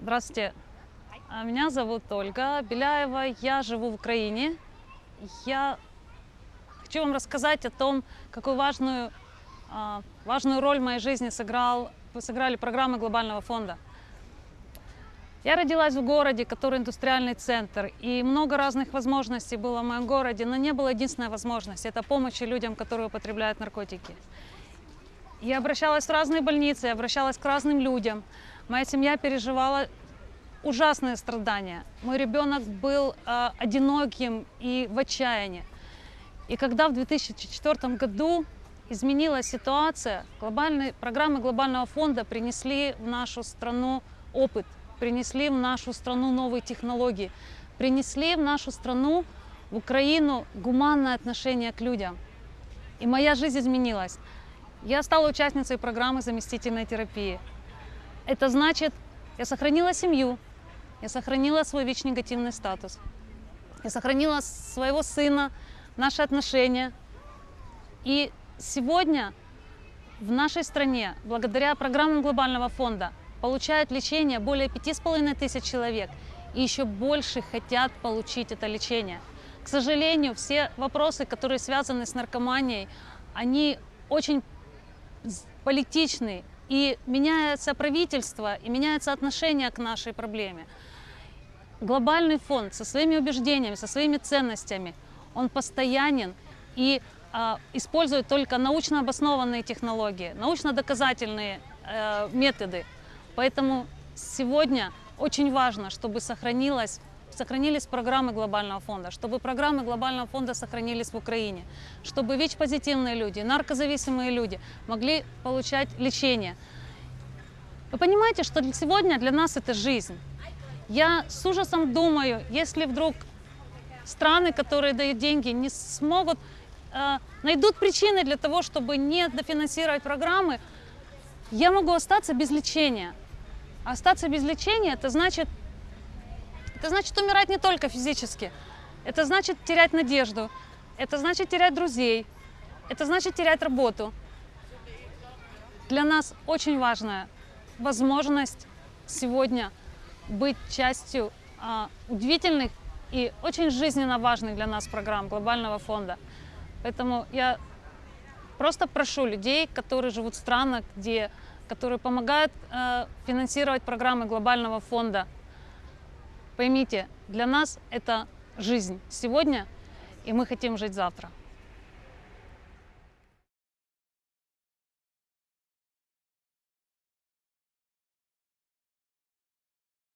Здравствуйте. А, Меня зовут Ольга Беляева. Я живу в Украине. Я хочу вам рассказать о том, какую важную, а, важную роль в моей жизни сыграл, сыграли программы Глобального фонда. Я родилась в городе, который индустриальный центр, и много разных возможностей было в моем городе, но не было единственной возможности – это помощи людям, которые употребляют наркотики. Я обращалась в разные больницы, обращалась к разным людям. Моя семья переживала ужасные страдания. Мой ребенок был э, одиноким и в отчаянии. И когда в 2004 году изменилась ситуация, глобальные, программы Глобального фонда принесли в нашу страну опыт, принесли в нашу страну новые технологии, принесли в нашу страну, в Украину, гуманное отношение к людям. И моя жизнь изменилась. Я стала участницей программы заместительной терапии. Это значит, я сохранила семью, я сохранила свой ВИЧ-негативный статус, я сохранила своего сына, наши отношения. И сегодня в нашей стране, благодаря программам Глобального фонда, получают лечение более пяти с половиной тысяч человек. И еще больше хотят получить это лечение. К сожалению, все вопросы, которые связаны с наркоманией, они очень политичны. И меняется правительство, и меняется отношение к нашей проблеме. Глобальный фонд со своими убеждениями, со своими ценностями, он постоянен и э, использует только научно обоснованные технологии, научно-доказательные э, методы. Поэтому сегодня очень важно, чтобы сохранилась сохранились программы Глобального фонда, чтобы программы Глобального фонда сохранились в Украине, чтобы ВИЧ-позитивные люди, наркозависимые люди могли получать лечение. Вы понимаете, что сегодня для нас это жизнь. Я с ужасом думаю, если вдруг страны, которые дают деньги, не смогут, э, найдут причины для того, чтобы не дофинансировать программы, я могу остаться без лечения. Остаться без лечения, это значит это значит умирать не только физически. Это значит терять надежду. Это значит терять друзей. Это значит терять работу. Для нас очень важная возможность сегодня быть частью а, удивительных и очень жизненно важных для нас программ Глобального фонда. Поэтому я просто прошу людей, которые живут в странах, где, которые помогают э, финансировать программы Глобального фонда, Поймите, для нас это жизнь сегодня, и мы хотим жить завтра.